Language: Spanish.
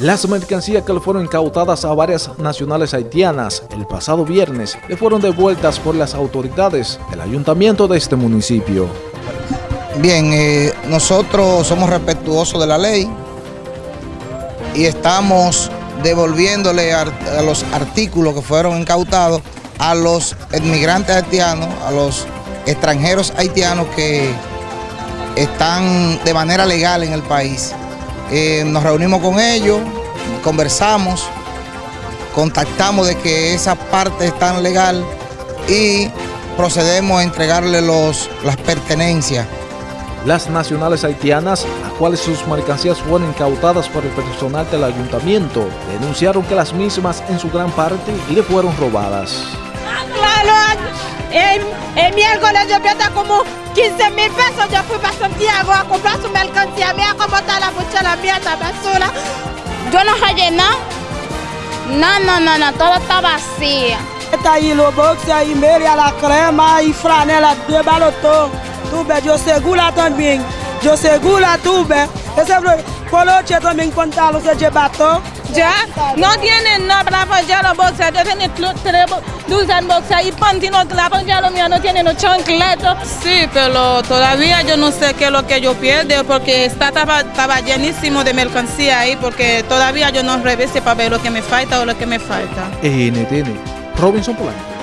Las mercancías que le fueron incautadas a varias nacionales haitianas el pasado viernes le fueron devueltas por las autoridades del ayuntamiento de este municipio. Bien, eh, nosotros somos respetuosos de la ley y estamos devolviéndole a, los artículos que fueron incautados a los inmigrantes haitianos, a los extranjeros haitianos que están de manera legal en el país. Eh, nos reunimos con ellos, conversamos, contactamos de que esa parte es tan legal y procedemos a entregarle los, las pertenencias. Las nacionales haitianas, a cuales sus mercancías fueron incautadas por el personal del ayuntamiento, denunciaron que las mismas en su gran parte le fueron robadas. Claro, el, el colegio plata como 15 mil pesos. Yo fui para Santiago a comprar su mercancía. Mira cómo está la mochila mía, está basura. Yo no hallé nada. No, no, no, no, todo está vacío. Está ahí los boxes, ahí media, la crema, y franela, de balotón. Tuve, yo segura también. Yo segura tuve. Ese coloche también pantalón, se lleva todo. Ya, no tienen nada para apoyar los boxers, yo tienen usan boxers y pantino para apoyar los míos, no tienen los chancletos. Sí, pero todavía yo no sé qué es lo que yo pierdo porque está, estaba, estaba llenísimo de mercancía ahí porque todavía yo no revise para ver lo que me falta o lo que me falta. NTN, Robinson Polanco.